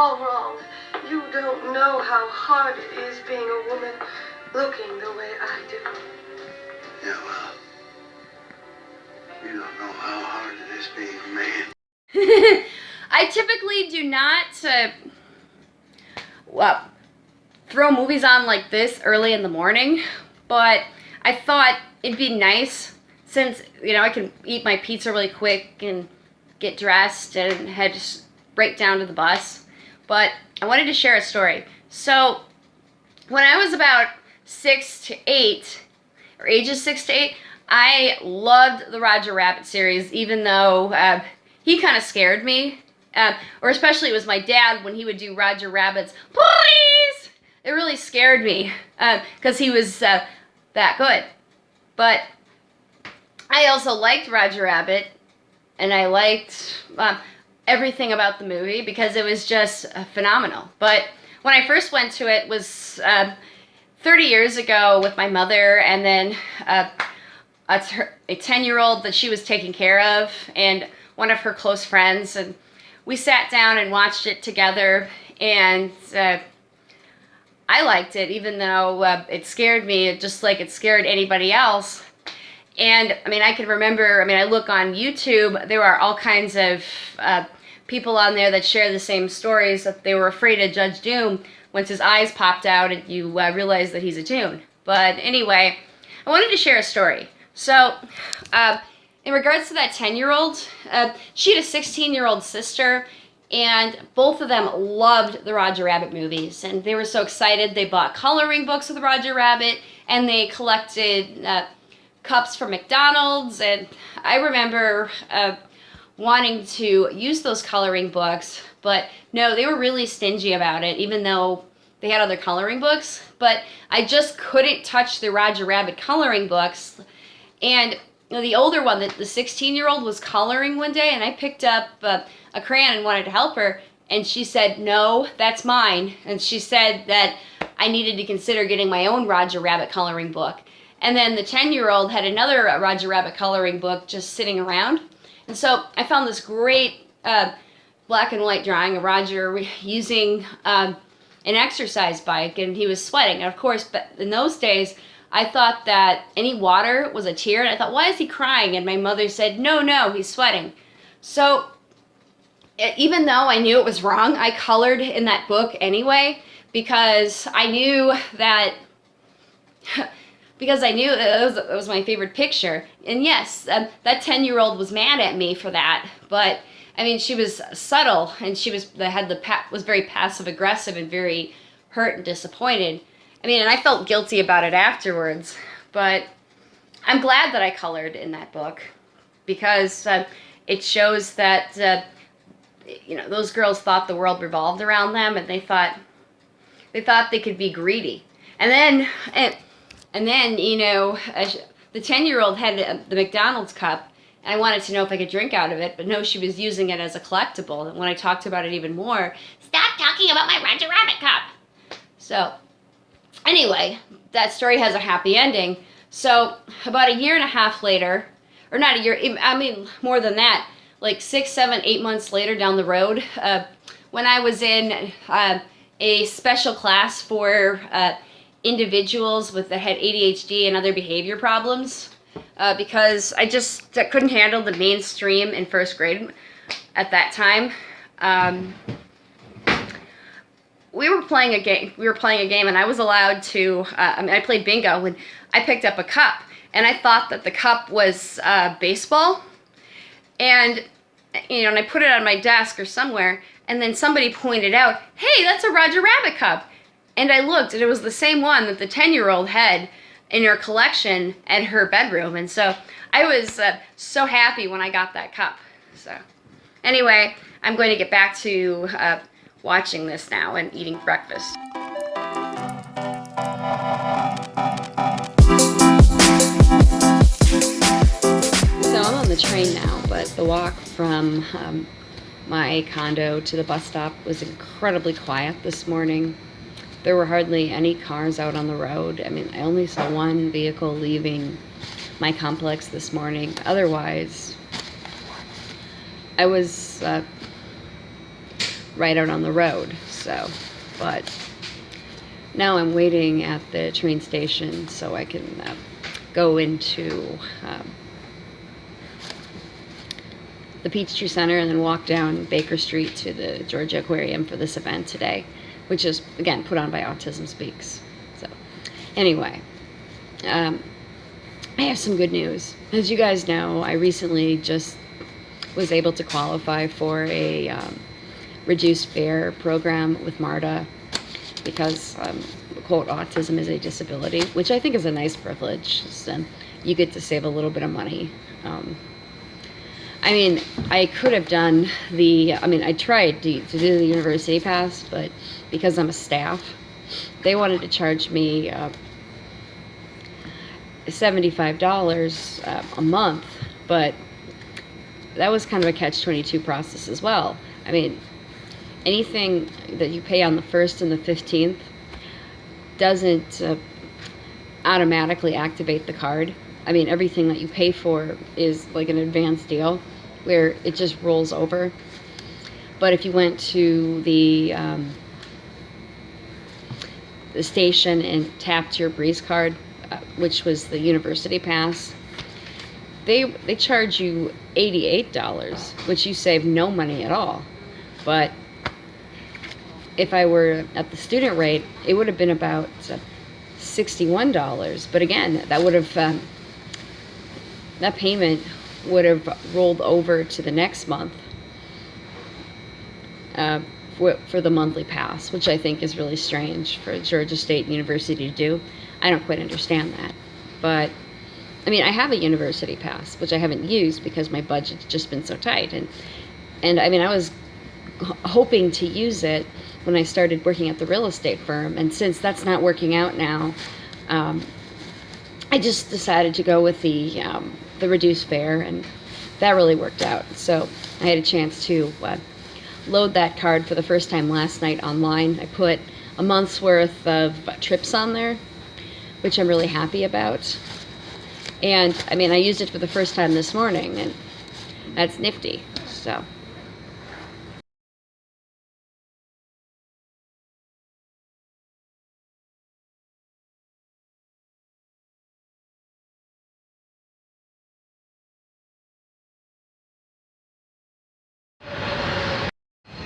all wrong. You don't know how hard it is being a woman looking the way I do. Yeah, well, you don't know how hard it is being a man. I typically do not uh, well, throw movies on like this early in the morning, but I thought it'd be nice since, you know, I can eat my pizza really quick and get dressed and head right down to the bus. But I wanted to share a story. So when I was about six to eight, or ages six to eight, I loved the Roger Rabbit series, even though uh, he kind of scared me. Uh, or especially it was my dad when he would do Roger Rabbit's, please! It really scared me because uh, he was uh, that good. But I also liked Roger Rabbit and I liked um, everything about the movie because it was just uh, phenomenal. But when I first went to it was uh, 30 years ago with my mother and then uh, a 10-year-old that she was taking care of and one of her close friends and we sat down and watched it together and uh, I liked it even though uh, it scared me just like it scared anybody else and I mean I can remember I mean I look on YouTube there are all kinds of uh, people on there that share the same stories that they were afraid of Judge Doom once his eyes popped out and you uh, realize that he's a toon but anyway I wanted to share a story so uh, in regards to that 10-year-old, uh, she had a 16-year-old sister, and both of them loved the Roger Rabbit movies. And they were so excited, they bought coloring books with Roger Rabbit, and they collected uh, cups from McDonald's. And I remember uh, wanting to use those coloring books, but no, they were really stingy about it, even though they had other coloring books. But I just couldn't touch the Roger Rabbit coloring books. And the older one, the, the 16 year old was coloring one day and I picked up uh, a crayon and wanted to help her. And she said, no, that's mine. And she said that I needed to consider getting my own Roger Rabbit coloring book. And then the 10 year old had another Roger Rabbit coloring book just sitting around. And so I found this great uh, black and white drawing of Roger using um, an exercise bike and he was sweating. And of course, but in those days, I thought that any water was a tear, and I thought, why is he crying? And my mother said, no, no, he's sweating. So even though I knew it was wrong, I colored in that book anyway because I knew that because I knew it was, it was my favorite picture. And yes, um, that 10-year-old was mad at me for that, but I mean, she was subtle and she was had the was very passive aggressive and very hurt and disappointed. I mean, and I felt guilty about it afterwards, but I'm glad that I colored in that book because uh, it shows that, uh, you know, those girls thought the world revolved around them and they thought, they thought they could be greedy. And then, and, and then, you know, the 10-year-old had the McDonald's cup and I wanted to know if I could drink out of it, but no, she was using it as a collectible. And when I talked about it even more, stop talking about my Roger Rabbit cup. So Anyway, that story has a happy ending. So about a year and a half later, or not a year, I mean more than that, like six, seven, eight months later down the road, uh, when I was in uh, a special class for uh, individuals with that had ADHD and other behavior problems, uh, because I just couldn't handle the mainstream in first grade at that time. Um, we were playing a game. We were playing a game, and I was allowed to. Uh, I mean, I played bingo, and I picked up a cup, and I thought that the cup was uh, baseball, and you know, and I put it on my desk or somewhere, and then somebody pointed out, "Hey, that's a Roger Rabbit cup," and I looked, and it was the same one that the ten-year-old had in her collection at her bedroom, and so I was uh, so happy when I got that cup. So, anyway, I'm going to get back to uh, watching this now and eating breakfast. So I'm on the train now, but the walk from um, my condo to the bus stop was incredibly quiet this morning. There were hardly any cars out on the road. I mean, I only saw one vehicle leaving my complex this morning. Otherwise, I was uh, right out on the road. So, but now I'm waiting at the train station so I can uh, go into um, the Peachtree Center and then walk down Baker Street to the Georgia Aquarium for this event today, which is, again, put on by Autism Speaks. So, anyway, um, I have some good news. As you guys know, I recently just was able to qualify for a um, reduced fare program with MARTA because, um, quote, autism is a disability, which I think is a nice privilege. And you get to save a little bit of money. Um, I mean, I could have done the, I mean, I tried to, to do the university pass, but because I'm a staff, they wanted to charge me uh, $75 uh, a month, but that was kind of a catch-22 process as well. I mean, anything that you pay on the 1st and the 15th doesn't uh, automatically activate the card. I mean, everything that you pay for is like an advance deal where it just rolls over. But if you went to the um, the station and tapped your Breeze card, uh, which was the university pass, they they charge you $88, which you save no money at all. But if I were at the student rate, it would have been about uh, $61. But again, that would have um, that payment would have rolled over to the next month uh, for, the monthly pass, which I think is really strange for Georgia State University to do. I don't quite understand that. But, I mean, I have a university pass, which I haven't used because my budget's just been so tight. And, and I mean, I was hoping to use it when I started working at the real estate firm. And since that's not working out now, um, I just decided to go with the um, the reduced fare, and that really worked out. So I had a chance to uh, load that card for the first time last night online. I put a month's worth of trips on there, which I'm really happy about. And I mean, I used it for the first time this morning, and that's nifty. So.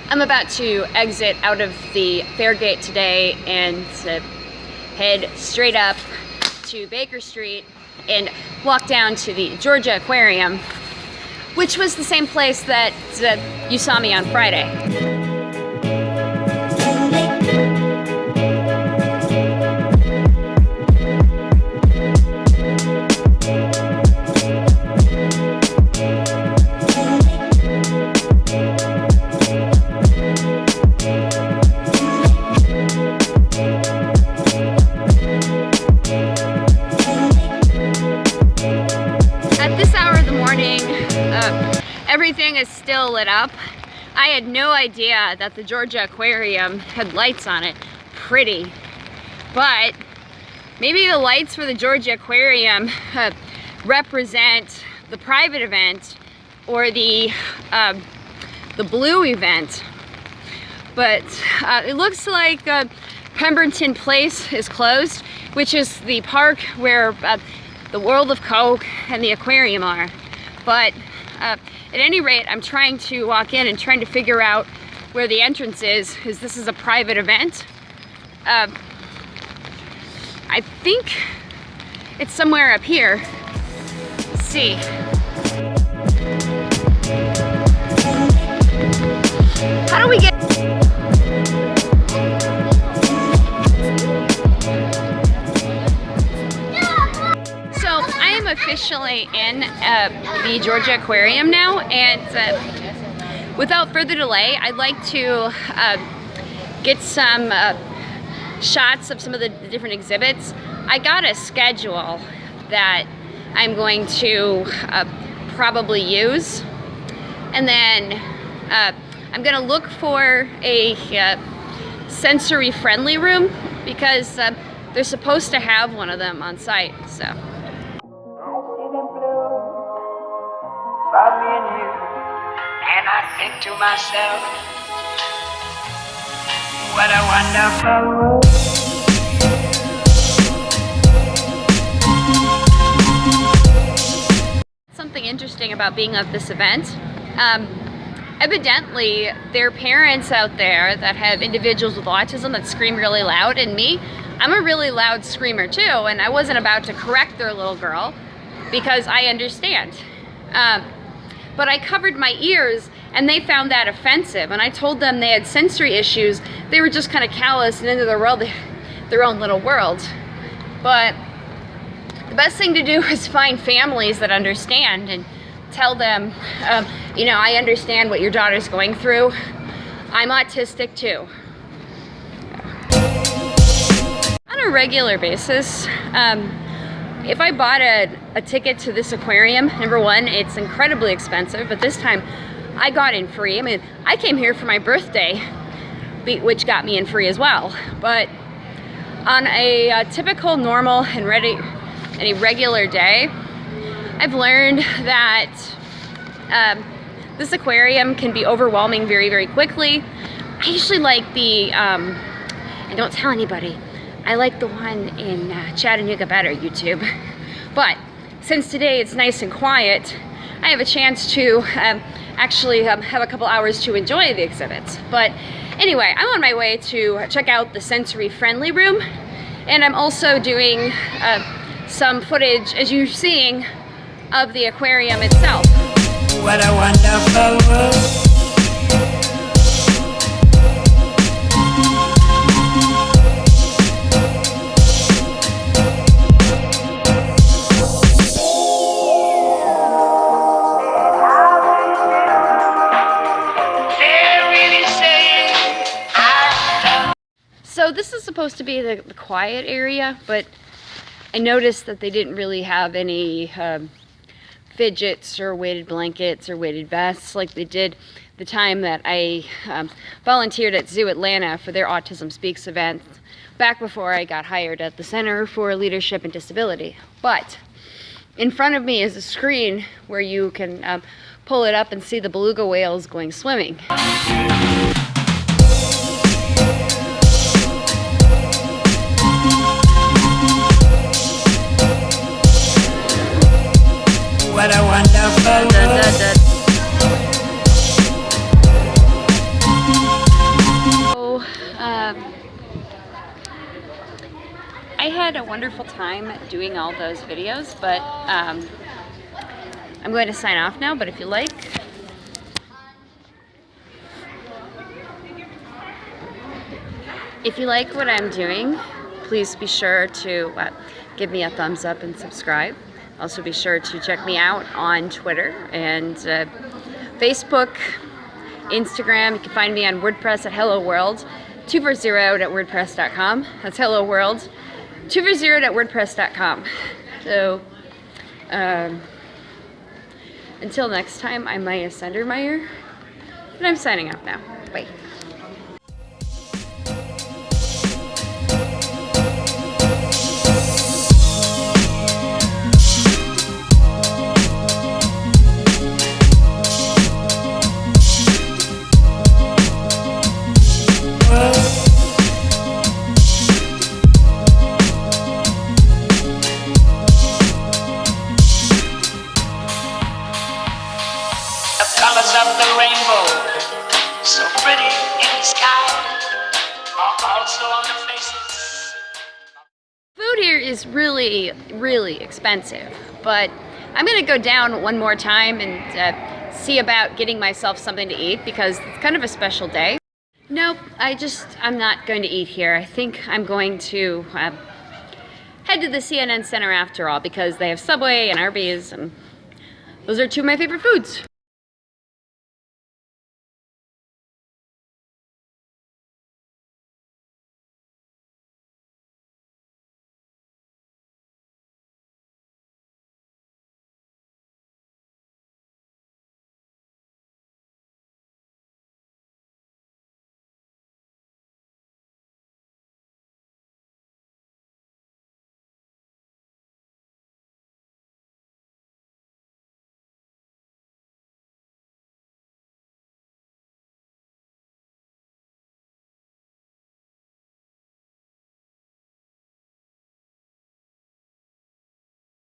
I'm about to exit out of the fare gate today and head straight up to Baker Street and walk down to the Georgia Aquarium, which was the same place that uh, you saw me on Friday. Everything is still lit up. I had no idea that the Georgia Aquarium had lights on it. Pretty. But maybe the lights for the Georgia Aquarium uh, represent the private event or the uh, the blue event. But uh, it looks like uh, Pemberton Place is closed, which is the park where uh, the World of Coke and the aquarium are. But uh, at any rate, I'm trying to walk in and trying to figure out where the entrance is, because this is a private event. Uh, I think it's somewhere up here. Let's see. How do we get... officially in uh, the Georgia Aquarium now and uh, without further delay I'd like to uh, get some uh, shots of some of the different exhibits. I got a schedule that I'm going to uh, probably use and then uh, I'm gonna look for a sensory friendly room because they're supposed to have one of them on site so about me and you. And I think to myself, What a wonderful world. something interesting about being at this event. Um, evidently, there are parents out there that have individuals with autism that scream really loud, and me, I'm a really loud screamer too, and I wasn't about to correct their little girl because I understand. Um, but I covered my ears and they found that offensive, and I told them they had sensory issues. They were just kind of callous and into their world, their own little world. But the best thing to do is find families that understand and tell them, um, you know, I understand what your daughter's going through. I'm autistic too. On a regular basis, um, if I bought a, a ticket to this aquarium, number one, it's incredibly expensive, but this time I got in free. I mean, I came here for my birthday, which got me in free as well. But on a, uh typical, normal, and ready, and a regular day, I've learned that um, this aquarium can be overwhelming very, very quickly. I usually like the, um, and don't tell anybody, I like the one in uh, Chattanooga better, YouTube. But since today it's nice and quiet, I have a chance to um, actually um, have a couple hours to enjoy the exhibits. But anyway, I'm on my way to check out the sensory friendly room, and I'm also doing uh, some footage, as you're seeing, of the aquarium itself. What a wonderful world. Be the, the quiet area, but I noticed that they didn't really have any um, fidgets or weighted blankets or weighted vests like they did the time that I um, volunteered at Zoo Atlanta for their Autism Speaks event back before I got hired at the Center for Leadership and Disability. But in front of me is a screen where you can um, pull it up and see the beluga whales going swimming. I had a wonderful time doing all those videos, but um, I'm going to sign off now. But if you like, if you like what I'm doing, please be sure to uh, give me a thumbs up and subscribe. Also, be sure to check me out on Twitter and uh, Facebook, Instagram. You can find me on WordPress at Hello World, 240 at WordPress.com. That's Hello World, 240 at WordPress.com. So, um, until next time, I'm Maya Sendermeyer, and I'm signing off now. Bye. Expensive, but I'm gonna go down one more time and uh, see about getting myself something to eat because it's kind of a special day. Nope, I just, I'm not going to eat here. I think I'm going to uh, head to the CNN Center after all because they have Subway and Arby's and those are two of my favorite foods.